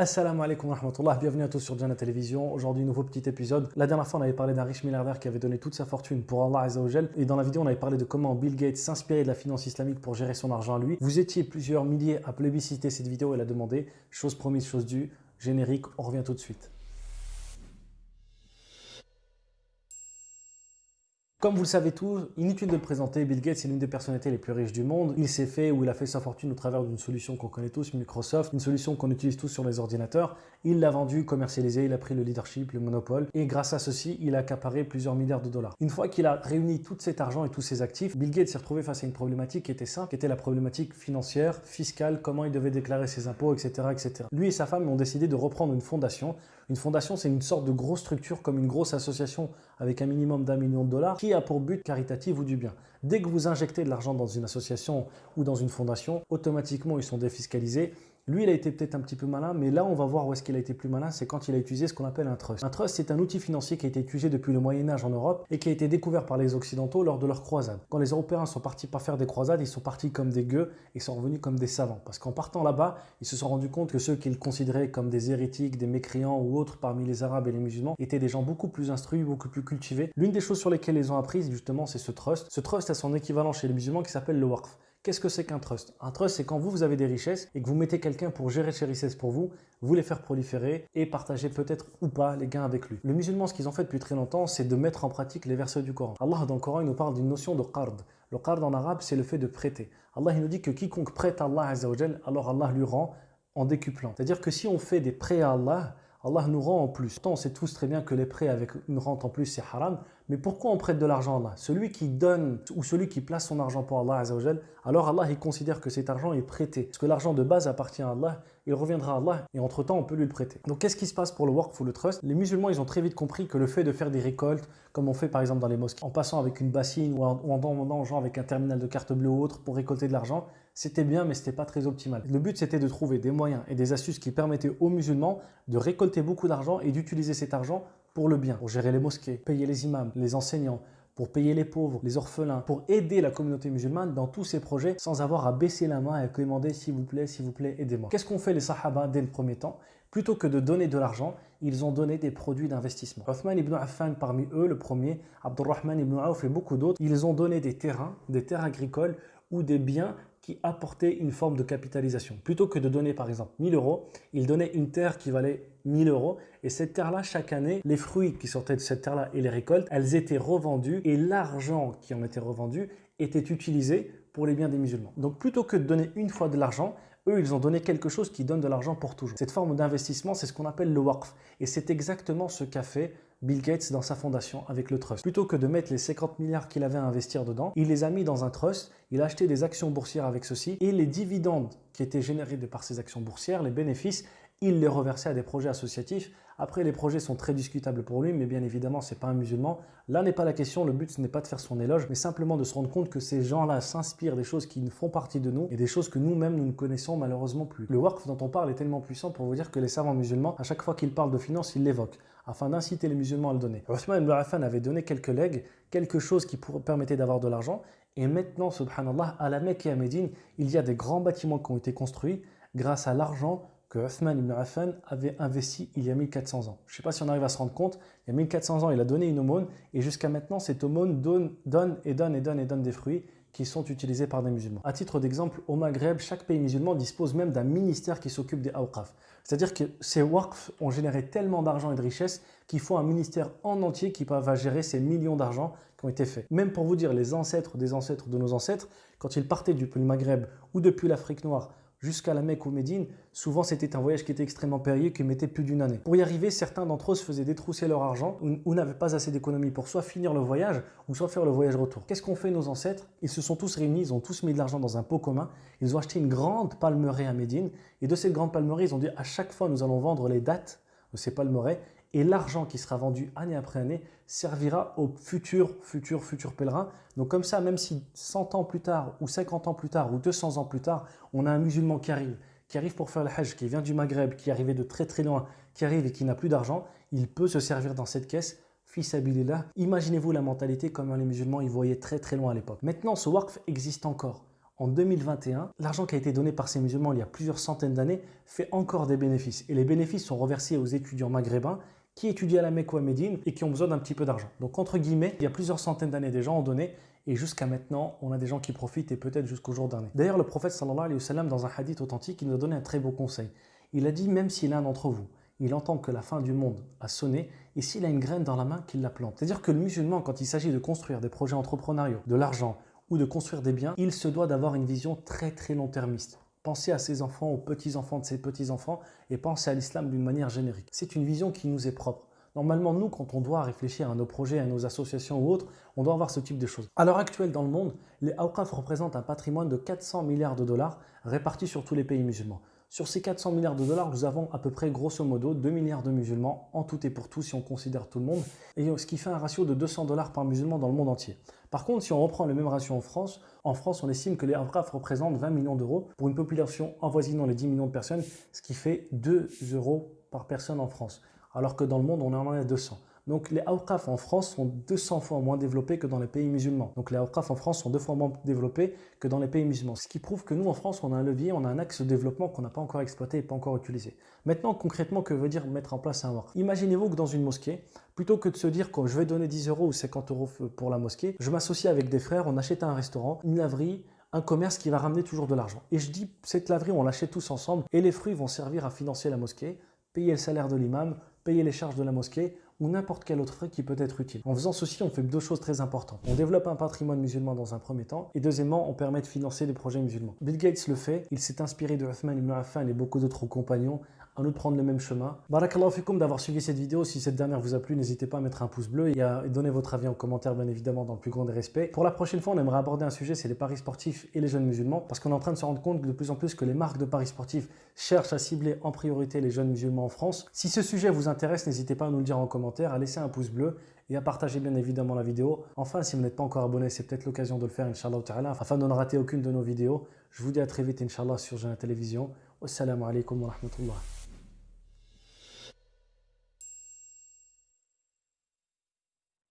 Assalamu alaikum wa rahmatullah, bienvenue à tous sur Jana Télévision. Aujourd'hui, nouveau petit épisode. La dernière fois, on avait parlé d'un riche milliardaire qui avait donné toute sa fortune pour Allah Azzawajal. Et dans la vidéo, on avait parlé de comment Bill Gates s'inspirait de la finance islamique pour gérer son argent à lui. Vous étiez plusieurs milliers à plébisciter cette vidéo et la demander. Chose promise, chose due. Générique, on revient tout de suite. Comme vous le savez tous, inutile de le présenter, Bill Gates est l'une des personnalités les plus riches du monde. Il s'est fait ou il a fait sa fortune au travers d'une solution qu'on connaît tous, Microsoft, une solution qu'on utilise tous sur les ordinateurs. Il l'a vendu, commercialisé, il a pris le leadership, le monopole et grâce à ceci, il a accaparé plusieurs milliards de dollars. Une fois qu'il a réuni tout cet argent et tous ses actifs, Bill Gates s'est retrouvé face à une problématique qui était simple, qui était la problématique financière, fiscale, comment il devait déclarer ses impôts, etc. etc. Lui et sa femme ont décidé de reprendre une fondation. Une fondation, c'est une sorte de grosse structure comme une grosse association avec un minimum d'un million de dollars qui a pour but caritatif ou du bien. Dès que vous injectez de l'argent dans une association ou dans une fondation, automatiquement ils sont défiscalisés lui, il a été peut-être un petit peu malin, mais là, on va voir où est-ce qu'il a été plus malin, c'est quand il a utilisé ce qu'on appelle un trust. Un trust, c'est un outil financier qui a été utilisé depuis le Moyen-Âge en Europe et qui a été découvert par les Occidentaux lors de leurs croisades. Quand les Européens sont partis pas faire des croisades, ils sont partis comme des gueux et sont revenus comme des savants. Parce qu'en partant là-bas, ils se sont rendus compte que ceux qu'ils considéraient comme des hérétiques, des mécréants ou autres parmi les Arabes et les musulmans étaient des gens beaucoup plus instruits, beaucoup plus cultivés. L'une des choses sur lesquelles ils ont appris, justement, c'est ce trust. Ce trust a son équivalent chez les musulmans qui s'appelle le waqf. Qu'est-ce que c'est qu'un trust? Un trust, c'est quand vous, vous avez des richesses et que vous mettez quelqu'un pour gérer ces richesses pour vous, vous les faire proliférer et partager peut-être ou pas les gains avec lui. Le musulman, ce qu'ils ont fait depuis très longtemps, c'est de mettre en pratique les versets du Coran. Allah, dans le Coran, il nous parle d'une notion de qard. Le qard en arabe, c'est le fait de prêter. Allah, il nous dit que quiconque prête à Allah, alors Allah lui rend en décuplant. C'est-à-dire que si on fait des prêts à Allah, Allah nous rend en plus. on sait tous très bien que les prêts avec une rente en plus, c'est haram. Mais pourquoi on prête de l'argent à Allah? Celui qui donne ou celui qui place son argent pour Allah, alors Allah, il considère que cet argent est prêté. Parce que l'argent de base appartient à Allah, il reviendra à Allah et entre-temps, on peut lui le prêter. Donc, qu'est-ce qui se passe pour le work ou le trust? Les musulmans, ils ont très vite compris que le fait de faire des récoltes, comme on fait par exemple dans les mosquées, en passant avec une bassine ou en, demandant aux gens avec un terminal de carte bleue ou autre pour récolter de l'argent, c'était bien, mais ce n'était pas très optimal. Le but, c'était de trouver des moyens et des astuces qui permettaient aux musulmans de récolter beaucoup d'argent et d'utiliser cet argent pour le bien, pour gérer les mosquées, payer les imams, les enseignants, pour payer les pauvres, les orphelins, pour aider la communauté musulmane dans tous ces projets sans avoir à baisser la main et à demander s'il vous plaît, s'il vous plaît, aidez-moi. Qu'est-ce qu'ont fait les sahaba dès le premier temps? Plutôt que de donner de l'argent, ils ont donné des produits d'investissement. Othman ibn Affan parmi eux, le premier, Abdurrahman ibn Auf et beaucoup d'autres, ils ont donné des terrains, des terres agricoles ou des biens qui apportaient une forme de capitalisation. Plutôt que de donner par exemple 1000 euros, ils donnaient une terre qui valait 1000 euros. Et cette terre-là, chaque année, les fruits qui sortaient de cette terre-là et les récoltes, elles étaient revendues et l'argent qui en était revendu était utilisé pour les biens des musulmans. Donc plutôt que de donner une fois de l'argent, eux, ils ont donné quelque chose qui donne de l'argent pour toujours. Cette forme d'investissement, c'est ce qu'on appelle le waqf. Et c'est exactement ce qu'a fait Bill Gates dans sa fondation avec le trust. Plutôt que de mettre les 50 milliards qu'il avait à investir dedans, il les a mis dans un trust, il a acheté des actions boursières avec ceci et les dividendes qui étaient générés par ces actions boursières, les bénéfices, il les reversait à des projets associatifs. Après, les projets sont très discutables pour lui, mais bien évidemment, ce n'est pas un musulman. Là n'est pas la question, le but ce n'est pas de faire son éloge, mais simplement de se rendre compte que ces gens-là s'inspirent des choses qui font partie de nous et des choses que nous-mêmes nous ne connaissons malheureusement plus. Le work dont on parle est tellement puissant pour vous dire que les savants musulmans, à chaque fois qu'ils parlent de finances, ils l'évoquent afin d'inciter les musulmans à le donner. Othman ibn Affan avait donné quelques legs, quelque chose qui permettait d'avoir de l'argent, et maintenant, subhanallah, à la Mecque et à Médine, il y a des grands bâtiments qui ont été construits grâce à l'argent que Othman ibn Affan avait investi il y a 1400 ans. Je ne sais pas si on arrive à se rendre compte, il y a 1400 ans, il a donné une aumône et jusqu'à maintenant, cette aumône donne, donne et donne et donne et donne des fruits qui sont utilisés par des musulmans. À titre d'exemple, au Maghreb, chaque pays musulman dispose même d'un ministère qui s'occupe des awqaf. C'est-à-dire que ces waqf ont généré tellement d'argent et de richesses qu'il faut un ministère en entier qui va gérer ces millions d'argent qui ont été faits. Même pour vous dire, les ancêtres des ancêtres de nos ancêtres, quand ils partaient depuis le Maghreb ou depuis l'Afrique noire jusqu'à la Mecque ou Médine, souvent c'était un voyage qui était extrêmement périlleux, qui mettait plus d'une année. Pour y arriver, certains d'entre eux se faisaient détrousser leur argent ou, n'avaient pas assez d'économies pour soit finir le voyage ou soit faire le voyage retour. Qu'est-ce qu'ont fait nos ancêtres? Ils se sont tous réunis, ils ont tous mis de l'argent dans un pot commun, ils ont acheté une grande palmeraie à Médine et de cette grande palmeraie, ils ont dit à chaque fois nous allons vendre les dates de ces palmeraies et l'argent qui sera vendu année après année servira aux futurs, futurs, futurs pèlerins. Donc comme ça, même si 100 ans plus tard, ou 50 ans plus tard, ou 200 ans plus tard, on a un musulman qui arrive, qui arrive pour faire le hajj, qui vient du Maghreb, qui est arrivé de très très loin, qui arrive et qui n'a plus d'argent, il peut se servir dans cette caisse là. Imaginez-vous la mentalité comment les musulmans y voyaient très très loin à l'époque. Maintenant, ce waqf existe encore. en 2021, l'argent qui a été donné par ces musulmans il y a plusieurs centaines d'années fait encore des bénéfices. Et les bénéfices sont reversés aux étudiants maghrébins qui étudient à la Mecque ou à Médine et qui ont besoin d'un petit peu d'argent. Donc entre guillemets, il y a plusieurs centaines d'années des gens ont donné et jusqu'à maintenant, on a des gens qui profitent et peut-être jusqu'au jour dernier. D'ailleurs, le prophète sallallahu alayhi wa sallam, dans un hadith authentique, il nous a donné un très beau conseil. Il a dit, même si l'un d'entre vous, il entend que la fin du monde a sonné, et s'il a une graine dans la main, qu'il la plante. C'est-à-dire que le musulman, quand il s'agit de construire des projets entrepreneuriaux, de l'argent, ou de construire des biens, il se doit d'avoir une vision très très long-termiste. Penser à ses enfants, aux petits-enfants de ses petits-enfants et penser à l'islam d'une manière générique. C'est une vision qui nous est propre. Normalement, nous, quand on doit réfléchir à nos projets, à nos associations ou autres, on doit avoir ce type de choses. À l'heure actuelle, dans le monde, les Awqaf représentent un patrimoine de 400 milliards de dollars répartis sur tous les pays musulmans. Sur ces 400 milliards de dollars, nous avons à peu près grosso modo 2 milliards de musulmans en tout et pour tout si on considère tout le monde, ce qui fait un ratio de 200 dollars par musulman dans le monde entier. Par contre, si on reprend le même ratio en France, en France, on estime que les Awqaf représentent 20 millions d'euros pour une population avoisinant les 10 millions de personnes, ce qui fait 2 euros par personne en France, alors que dans le monde, on en a 200. Donc les Awqaf en France sont 200 fois moins développés que dans les pays musulmans. Donc les Awqaf en France sont deux fois moins développés que dans les pays musulmans. Ce qui prouve que nous en France, on a un levier, on a un axe de développement qu'on n'a pas encore exploité et pas encore utilisé. Maintenant, concrètement, que veut dire mettre en place un Waqf Imaginez-vous que dans une mosquée, plutôt que de se dire que je vais donner 10 euros ou 50 euros pour la mosquée, je m'associe avec des frères, on achète un restaurant, une laverie, un commerce qui va ramener toujours de l'argent. Et je dis, cette laverie, on l'achète tous ensemble et les fruits vont servir à financer la mosquée, payer le salaire de l'imam, payer les charges de la mosquée, ou n'importe quel autre frais qui peut être utile. En faisant ceci, on fait deux choses très importantes. On développe un patrimoine musulman dans un premier temps et deuxièmement, on permet de financer des projets musulmans. Bill Gates le fait, il s'est inspiré de Uthman ibn Affan et beaucoup d'autres compagnons à nous de prendre le même chemin. Barakallahu fikum d'avoir suivi cette vidéo. Si cette dernière vous a plu, n'hésitez pas à mettre un pouce bleu et à donner votre avis en commentaire, bien évidemment, dans le plus grand des respects. Pour la prochaine fois, on aimerait aborder un sujet, c'est les paris sportifs et les jeunes musulmans, parce qu'on est en train de se rendre compte de plus en plus que les marques de paris sportifs cherchent à cibler en priorité les jeunes musulmans en France. Si ce sujet vous intéresse, n'hésitez pas à nous le dire en commentaire, à laisser un pouce bleu et à partager bien évidemment la vidéo. Enfin, si vous n'êtes pas encore abonné, c'est peut-être l'occasion de le faire, Inch'Allah afin de ne rater aucune de nos vidéos. Je vous dis à très vite, Inch'Allah, sur Jeune Télévision. Wassalamu alaikum wa rahmatullah.